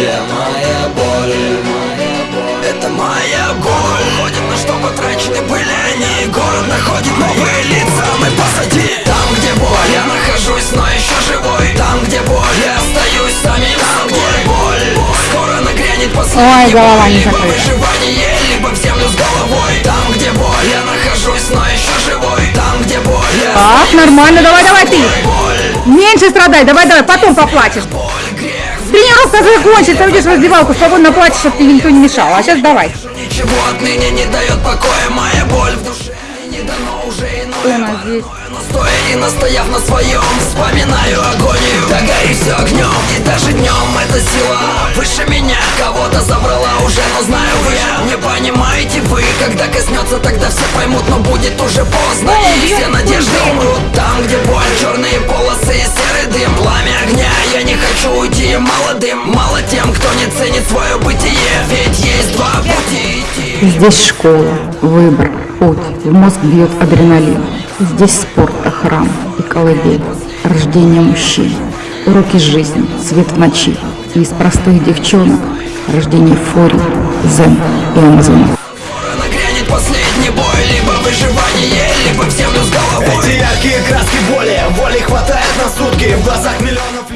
где моя боль? Это моя боль. Ходит на что потрачены были они Город находит новые лица, мы посади. Там, где боль, я нахожусь, но еще живой. Там, где боль, я остаюсь самим Там, собой. где боль, боль, скоро нагрянет последний Ой, голова не Либо выживание, либо в землю с головой. Там, где боль, я нахожусь, но еще живой. Там, где боль, я Так, нормально, давай, давай ты. боль. Меньше страдай, давай, давай, потом поплачешь Тренировка закончится, уйдешь в раздевалку, свободно плачешь, чтобы тебе никто не мешал. А сейчас давай. Ничего отныне не дает покоя Моя боль в душе Мне не дано уже Что у иное здесь? Но стоя и настояв на своем Вспоминаю агонию Да гори все огнем И даже днем эта сила Выше меня Кого-то забрала уже Но знаю вы Не понимаете вы Когда коснется тогда все поймут Но будет уже поздно И все надежды умрут Там где боль уйти молодым Мало тем кто не ценит свое бытие. Ведь есть два пути. Идти Здесь школа, выбор, путь, в мозг бьет адреналин. Здесь спорт, храм и колыбель, рождение мужчин, уроки жизни, свет в ночи. И из простых девчонок рождение фурий, зен и амазонов. Последний бой Либо выживание, либо в землю с головой. Эти яркие краски боли Воли хватает на сутки. В глазах миллионов